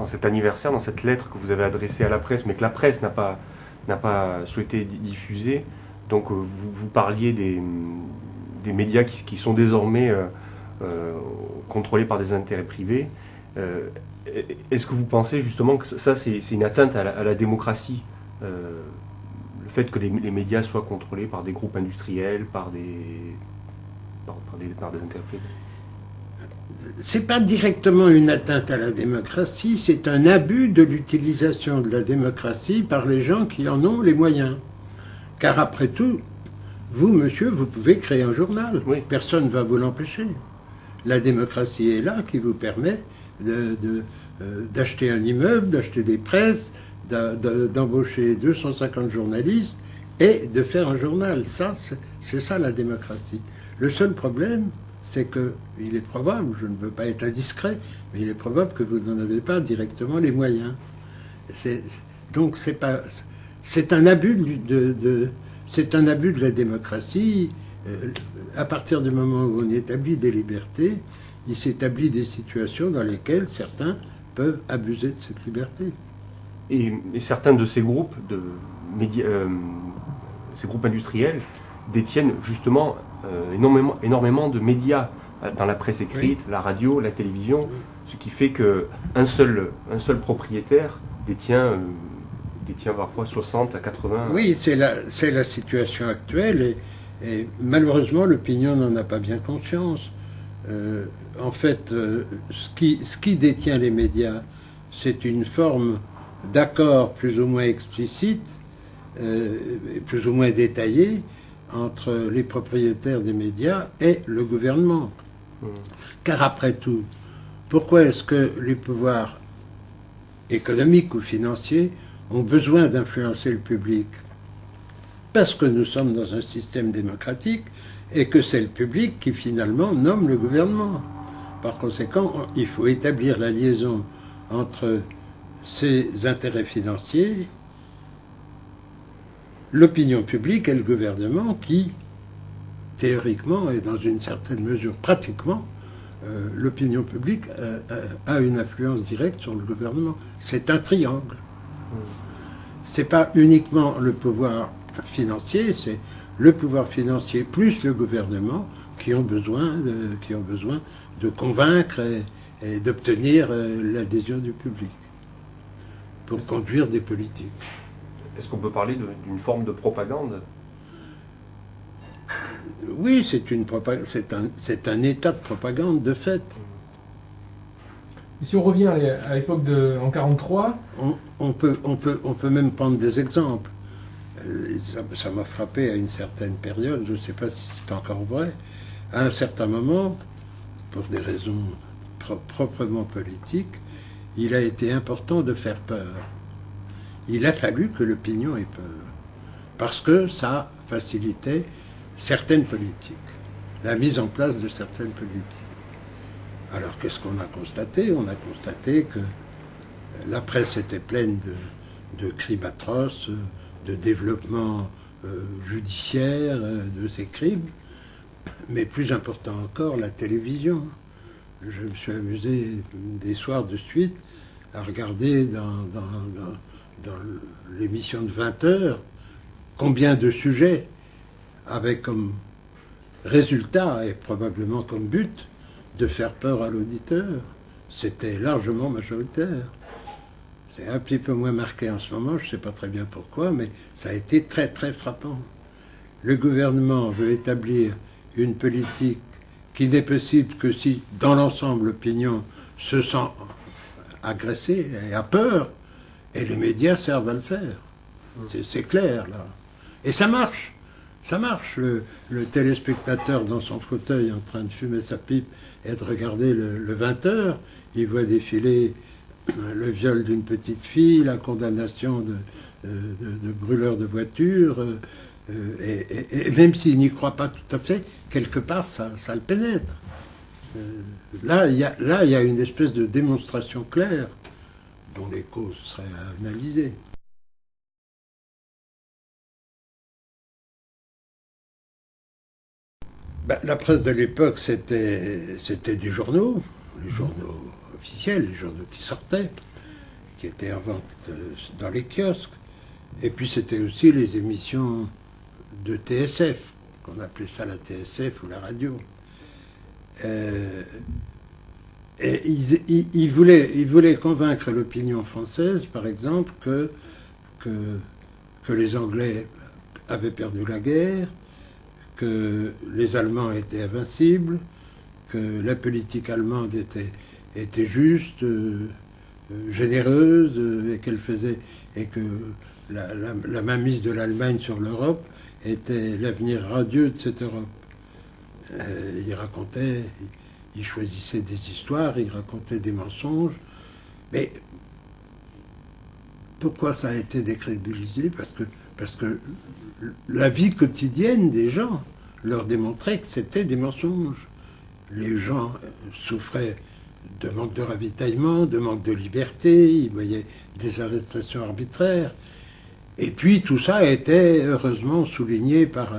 dans cet anniversaire, dans cette lettre que vous avez adressée à la presse, mais que la presse n'a pas, pas souhaité diffuser. Donc vous, vous parliez des, des médias qui, sont désormais contrôlés par des intérêts privés. Est-ce que vous pensez justement que ça, c'est une atteinte à la, démocratie le fait que les, médias soient contrôlés par des groupes industriels, par des, par, des, par des C'est pas directement une atteinte à la démocratie, c'est un abus de l'utilisation de la démocratie par les gens qui en ont les moyens. Car après tout, vous, monsieur, vous pouvez créer un journal. Personne ne va vous l'empêcher. La démocratie est là qui vous permet d'acheter de, de, euh, un immeuble, d'acheter des presses, d'embaucher 250 journalistes et de faire un journal. Ça, c'est ça la démocratie. Le seul problème, c'est que il est probable, je ne veux pas être indiscret, mais il est probable que vous n'en avez pas directement les moyens. donc c'est pas, c'est un abus de, un abus de la démocratie. Euh, à partir du moment où on établit des libertés, il s'établit des situations dans lesquelles certains peuvent abuser de cette liberté. Et, certains de ces groupes, de euh, ces groupes industriels, détiennent justement euh, énormément, énormément de médias euh, dans la presse écrite, la radio, la télévision, ce qui fait qu'un seul, un seul propriétaire détient, détient parfois 60 à 80. Oui, c'est la, la situation actuelle et, et malheureusement l'opinion n'en a pas bien conscience. en fait, ce, qui, ce qui détient les médias, c'est une forme d'accord plus ou moins explicite, euh, plus ou moins détaillé, entre les propriétaires des médias et le gouvernement. Hmm. Car après tout, pourquoi est-ce que les pouvoirs économiques ou financiers ont besoin d'influencer le public? Parce que nous sommes dans un système démocratique et que c'est le public qui finalement nomme le gouvernement. Par conséquent, il faut établir la liaison entre ces intérêts financiers, l'opinion publique et le gouvernement qui, théoriquement et dans une certaine mesure pratiquement, euh, l'opinion publique euh, euh, a une influence directe sur le gouvernement. C'est un triangle. C'est pas uniquement le pouvoir financier, c'est le pouvoir financier plus le gouvernement qui ont besoin de convaincre et d'obtenir l'adhésion du public pour conduire des politiques. Est-ce qu'on peut parler d'une forme de propagande? Oui, c'est un, un état de propagande de fait. si on revient à l'époque de en 43, on, peut, on, peut, on peut même prendre des exemples. Euh, ça m'a frappé à une certaine période, je ne sais pas si c'est encore vrai. À un certain moment, pour des raisons proprement politiques, il a été important de faire peur. Il a fallu que l'opinion ait peur, parce que ça facilitait certaines politiques, la mise en place de certaines politiques. Alors qu'est-ce qu'on a constaté? On a constaté que la presse était pleine de, crimes atroces, de développement euh, judiciaire euh, de ces crimes, mais plus important encore, la télévision je me suis amusé des soirs de suite à regarder dans, l'émission de 20 heures combien de sujets avaient comme résultat et probablement comme but de faire peur à l'auditeur. C'était largement majoritaire. C'est un petit peu moins marqué en ce moment, je ne sais pas très bien pourquoi, mais ça a été très très frappant. Le gouvernement veut établir une politique qui n'est possible que si, dans l'ensemble, l'opinion se sent agressée et a peur, et les médias servent à le faire. C'est clair, là. Et ça marche. Ça marche. Le, téléspectateur dans son fauteuil en train de fumer sa pipe et de regarder le, 20 heures, il voit défiler le viol d'une petite fille, la condamnation de, de, de brûleurs de voitures, euh, et, même s'il n'y croit pas tout à fait, quelque part, ça, le pénètre. Euh, là, il y a, là, il y a une espèce de démonstration claire dont les causes seraient analysées. Ben, la presse de l'époque, c'était, c'était des journaux, les journaux officiels, les journaux qui sortaient. qui étaient en vente euh, dans les kiosques. Et puis c'était aussi les émissions de TSF, qu'on appelait ça la TSF ou la radio. Euh, et ils, voulaient, convaincre l'opinion française, par exemple, que, les Anglais avaient perdu la guerre, que les Allemands étaient invincibles, que la politique allemande était, juste, euh, euh, généreuse, euh, et qu'elle faisait et que la, la, mainmise de l'Allemagne sur l'Europe était l'avenir radieux de cette Europe. il racontait, il choisissait des histoires, il racontait des mensonges, mais pourquoi ça a été décrédibilisé? Parce que parce que la vie quotidienne des gens leur démontrait que c'était des mensonges. Les gens souffraient de manque de ravitaillement, de manque de liberté, ils voyaient des arrestations arbitraires. Et puis tout ça était heureusement souligné par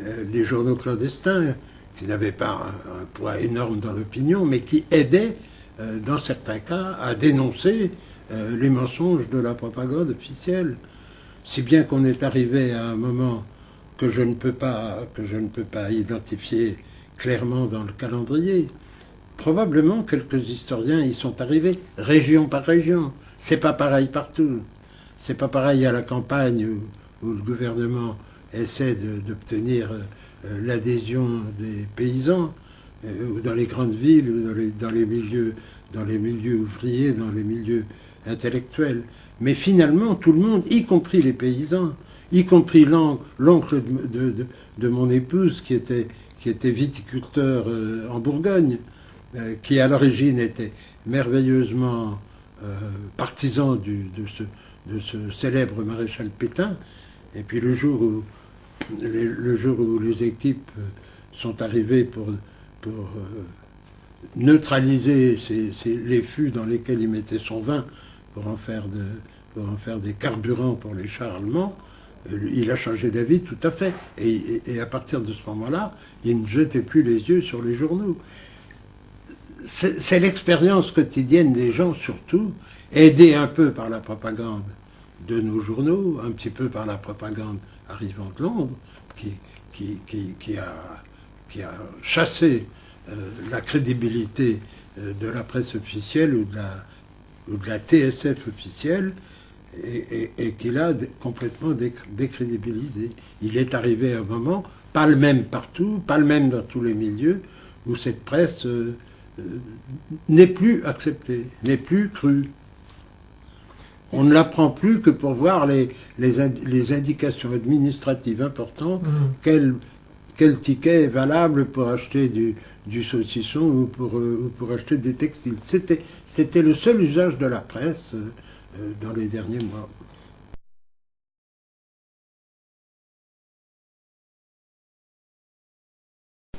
euh, les journaux clandestins, qui n'avaient pas un, poids énorme dans l'opinion, mais qui aidaient, euh, dans certains cas, à dénoncer euh, les mensonges de la propagande officielle si bien qu'on est arrivé à un moment que je ne peux pas, que je ne peux pas identifier clairement dans le calendrier. Probablement quelques historiens y sont arrivés, région par région. C'est pas pareil partout. C'est pas pareil à la campagne où, le gouvernement essaie d'obtenir euh, l'adhésion des paysans, euh, ou dans les grandes villes, ou dans les, milieux, dans les milieux ouvriers, dans les milieux intellectuels. Mais finalement, tout le monde, y compris les paysans, y compris l'oncle de, mon épouse qui était, qui était viticulteur euh, en Bourgogne, euh, qui à l'origine était merveilleusement euh, partisan de, ce, de ce célèbre maréchal Pétain. Et puis le jour où le jour où les équipes sont arrivées pour, pour neutraliser les fûts dans lesquels il mettait son vin pour en faire, de, pour en faire des carburants pour les chars allemands, euh, il a changé d'avis tout à fait. Et, à partir de ce moment-là, il ne jetait plus les yeux sur les journaux. C'est l'expérience quotidienne des gens surtout, aidée un peu par la propagande de nos journaux, un petit peu par la propagande arrivant de Londres, qui, qui, qui, a, qui a chassé euh, la crédibilité euh, de la presse officielle ou de la, la TSF officielle et, et, qu'il a complètement décrédibilisé. Il est arrivé un moment, pas le même partout, pas le même dans tous les milieux, où cette presse euh, n'est plus acceptée, n'est plus crue. On ne la prend plus que pour voir les, les, indications administratives importantes, mmh. quel, quel ticket est valable pour acheter du, du saucisson ou pour, euh, pour acheter des textiles. C'était, le seul usage de la presse euh, euh, dans les derniers mois.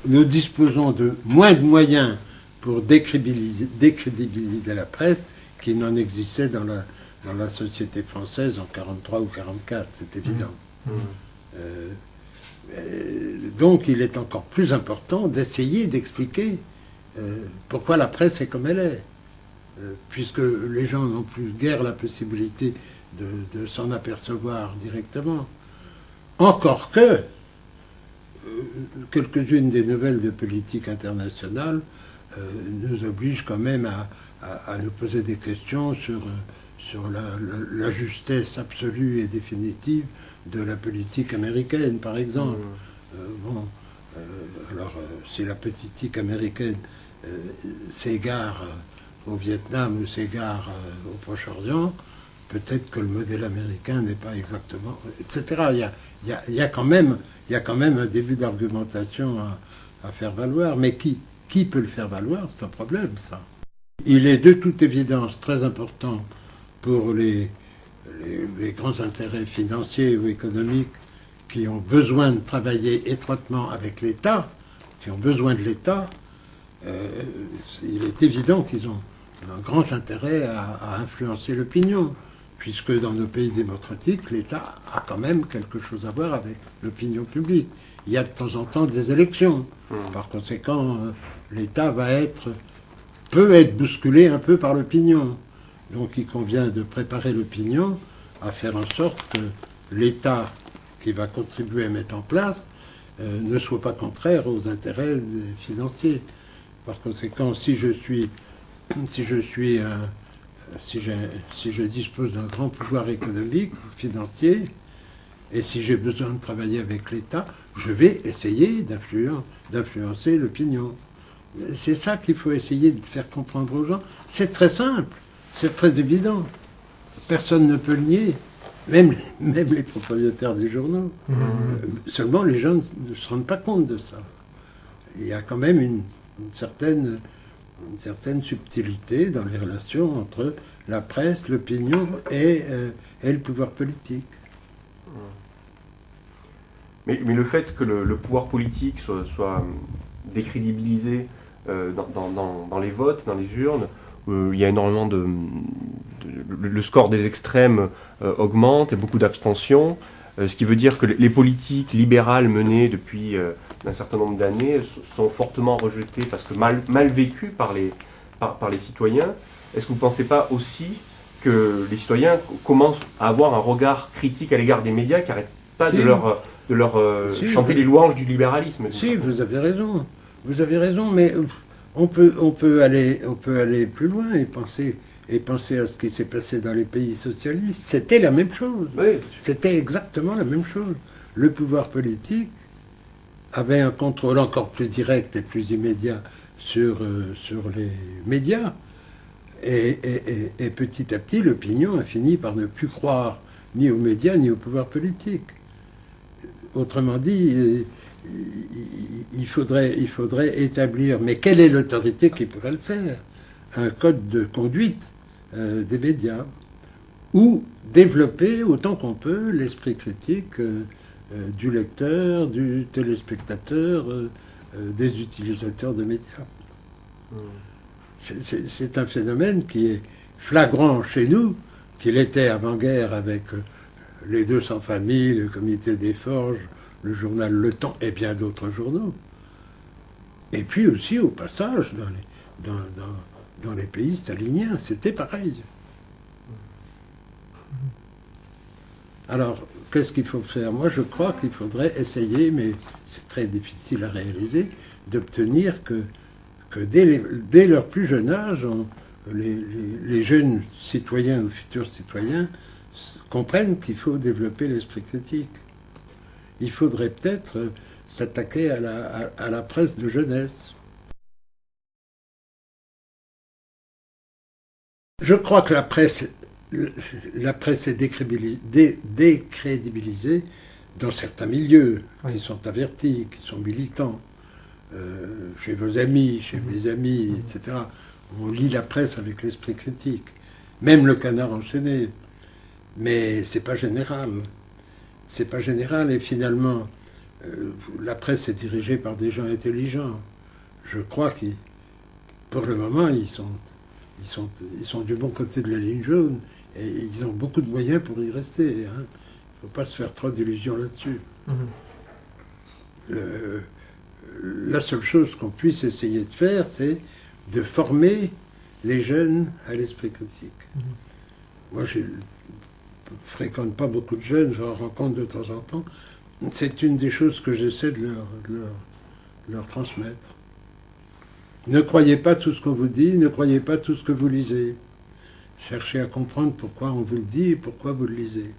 Nous disposons de moins de moyens pour décrédibiliser, décrédibiliser la presse qu'il n'en existait dans la, dans la société française en 43 ou 44, c'est évident. Mmh. Mmh. Euh, donc il est encore plus important d'essayer d'expliquer euh, pourquoi la presse est comme elle est, euh, puisque les gens n'ont plus guère la possibilité de, s'en apercevoir directement. Encore que quelques-unes des nouvelles de politique internationale nous obligent quand même à, nous poser des questions sur, sur la justesse absolue et définitive de la politique américaine, par exemple. Mmh. Euh, bon, euh, alors, euh, si la politique américaine s'égare au Vietnam ou s'égare au Proche-Orient, peut-être que le modèle américain n'est pas exactement, etc. Il y a, il y a, il y a quand, même, il y a quand même un début d'argumentation à, à, faire valoir, mais qui, qui peut le faire valoir? C'est un problème, ça. Il est de toute évidence très important pour les, les, grands intérêts financiers ou économiques qui ont besoin de travailler étroitement avec l'État, qui ont besoin de l'État, euh, il est évident qu'ils ont un grand intérêt à, influencer l'opinion, puisque dans nos pays démocratiques, l'État a quand même quelque chose à voir avec l'opinion publique. Il y a de temps en temps des élections. Mmh. Par conséquent, euh, l'État va être peut être bousculé un peu par l'opinion. Donc il convient de préparer l'opinion à faire en sorte que l'État qui va contribuer à mettre en place euh, ne soit pas contraire aux intérêts financiers. Par conséquent, si je suis, si je suis, si, si je dispose d'un grand pouvoir économique, financier, et si j'ai besoin de travailler avec l'État, je vais essayer d'influencer l'opinion. C'est ça qu'il faut essayer de faire comprendre aux gens. C'est très simple, c'est très évident. Personne ne peut le nier, même, même les propriétaires des journaux. Mmh. Euh, seulement les gens ne se rendent pas compte de ça. Il y a quand même une, certaine, une certaine subtilité dans les relations entre la presse, l'opinion et, euh, et le pouvoir politique. Mais, mais, le fait que le, pouvoir politique soit, soit décrédibilisé euh, dans, dans, dans, les votes, dans les urnes, il y a énormément de, le score des extrêmes euh, augmente et beaucoup d'abstention, ce qui veut dire que les politiques libérales menées depuis un certain nombre d'années sont fortement rejetées parce que mal, mal vécues par les, par, par les citoyens. Est-ce que vous ne pensez pas aussi que les citoyens commencent à avoir un regard critique à l'égard des médias qui n'arrêtent pas de leur, de leur chanter les louanges du libéralisme Si, vous avez raison. Vous avez raison, mais on peut, on peut, aller, on peut aller plus loin et penser, et penser à ce qui s'est passé dans les pays socialistes. C'était la même chose. C'était exactement la même chose. Le pouvoir politique avait un contrôle encore plus direct et plus immédiat sur, euh, sur les médias. Et, et, petit à petit, l'opinion a fini par ne plus croire ni aux médias ni au pouvoir politique. Autrement dit, il faudrait, il faudrait établir, mais quelle est l'autorité qui pourrait le faire? Un code de conduite euh, des médias, ou développer autant qu'on peut l'esprit critique euh, euh, du lecteur, du téléspectateur, des utilisateurs de médias. Hmm. C'est un phénomène qui est flagrant chez nous, qu'il était avant-guerre avec les 200 familles, le comité des forges, le journal Le Temps et bien d'autres journaux. Et puis aussi, au passage, dans les, pays staliniens, c'était pareil. Alors, qu'est-ce qu'il faut faire? Moi, je crois qu'il faudrait essayer, mais c'est très difficile à réaliser, d'obtenir que, dès, leur plus jeune âge, les, jeunes citoyens ou futurs citoyens comprennent qu'il faut développer l'esprit critique il faudrait peut-être s'attaquer à la, presse de jeunesse. Je crois que la presse, la presse est décrédibilisée dans certains milieux qui sont avertis, qui sont militants. Euh, chez vos amis, chez mhm. mes amis, mhm. etc. On lit la presse avec l'esprit critique. Même le canard enchaîné. Mais c'est pas général c'est pas général et finalement euh, la presse est dirigée par des gens intelligents. Je crois qu'ils, pour le moment, ils sont, ils sont, ils sont du bon côté de la ligne jaune et ils ont beaucoup de moyens pour y rester. Il hein. ne faut pas se faire trop d'illusions là-dessus. Mhm. la seule chose qu'on puisse essayer de faire, c'est de former les jeunes à l'esprit critique. Mhm. Moi, j'ai fréquente pas beaucoup de jeunes, j'en rencontre de temps en temps. C'est une des choses que j'essaie de leur, transmettre. Ne croyez pas tout ce qu'on vous dit, ne croyez pas tout ce que vous lisez. Cherchez à comprendre pourquoi on vous le dit et pourquoi vous le lisez.